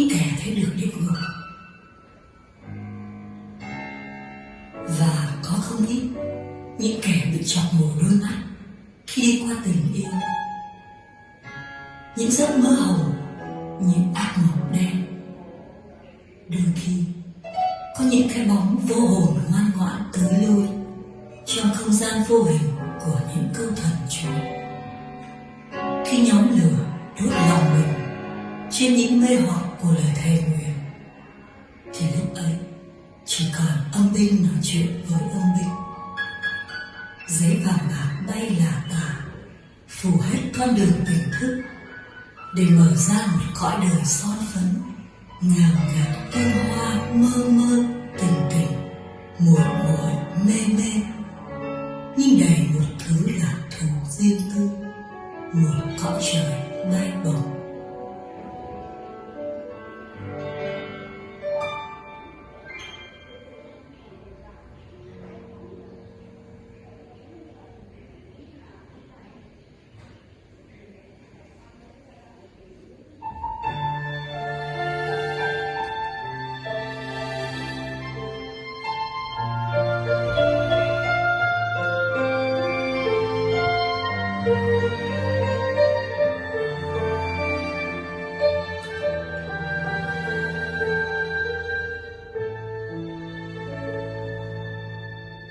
những kẻ thấy được địa ngục và có không ít những kẻ bị chọc mù đôi mắt khi đi qua tình yêu những giấc mơ hồng, những ác mộng đen. Đôi khi, có những cái bóng vô hồn ngoan ngoãn tới lui trong không gian vô hình của những câu thần chú. Khi nhóm lửa đốt lòng mình trên những mê hoặc của lời thề nguyện. Thì lúc ấy, chỉ còn âm binh nói chuyện với âm binh giấy vàng bạc bay là tả phủ hết con đường tỉnh thức, để mở ra một cõi đời son phấn ngào ngạt hương hoa mơ mơ, tình tình, muộn muội, mê mê. Nhưng đầy một thứ là thù riêng tư, một cõi trời bay bổng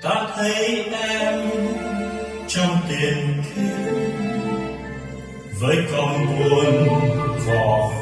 ta thấy em trong tiền kiếp với con buồn vò